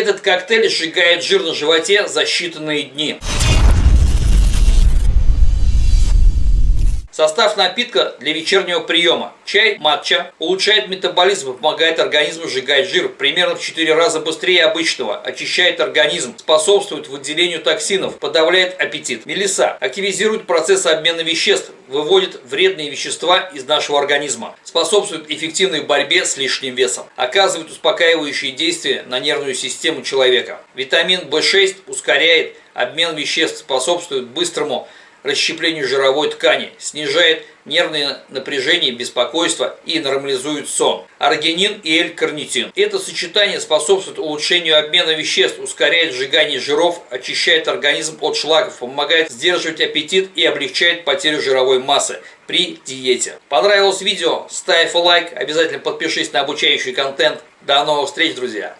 Этот коктейль сжигает жир на животе за считанные дни. Состав напитка для вечернего приема. Чай матча. Улучшает метаболизм помогает организму сжигать жир. Примерно в 4 раза быстрее обычного, очищает организм, способствует выделению токсинов, подавляет аппетит. Мелиса. Активизирует процесс обмена веществ, выводит вредные вещества из нашего организма, способствует эффективной борьбе с лишним весом, оказывает успокаивающие действия на нервную систему человека. Витамин В6 ускоряет обмен веществ, способствует быстрому расщеплению жировой ткани, снижает нервное напряжение, беспокойство и нормализует сон. Аргинин и L-карнитин. Это сочетание способствует улучшению обмена веществ, ускоряет сжигание жиров, очищает организм от шлаков, помогает сдерживать аппетит и облегчает потерю жировой массы при диете. Понравилось видео? Ставь лайк, обязательно подпишись на обучающий контент. До новых встреч, друзья!